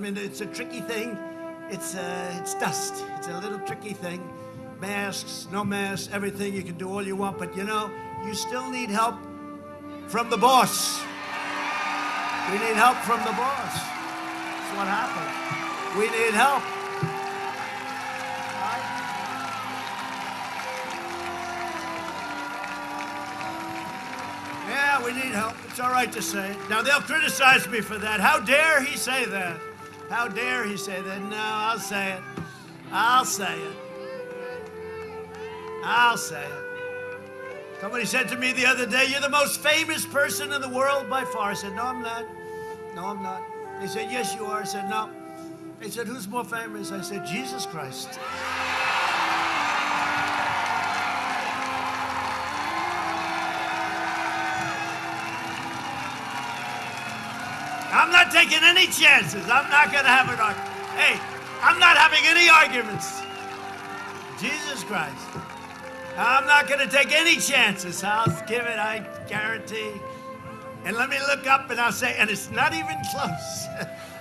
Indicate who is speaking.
Speaker 1: I mean, it's a tricky thing. It's uh, it's dust. It's a little tricky thing. Masks, no masks, everything. You can do all you want, but you know, you still need help from the boss. We need help from the boss. That's what happened. We need help. Right? Yeah, we need help. It's all right to say it. Now, they'll criticize me for that. How dare he say that? How dare he say that? No, I'll say it. I'll say it. I'll say it. Somebody said to me the other day, You're the most famous person in the world by far. I said, No, I'm not. No, I'm not. They said, Yes, you are. I said, No. They said, Who's more famous? I said, Jesus Christ. I'm not taking any chances. I'm not going to have an argument. Hey, I'm not having any arguments. Jesus Christ. I'm not going to take any chances. I'll give it, I guarantee. And let me look up and I'll say, and it's not even close.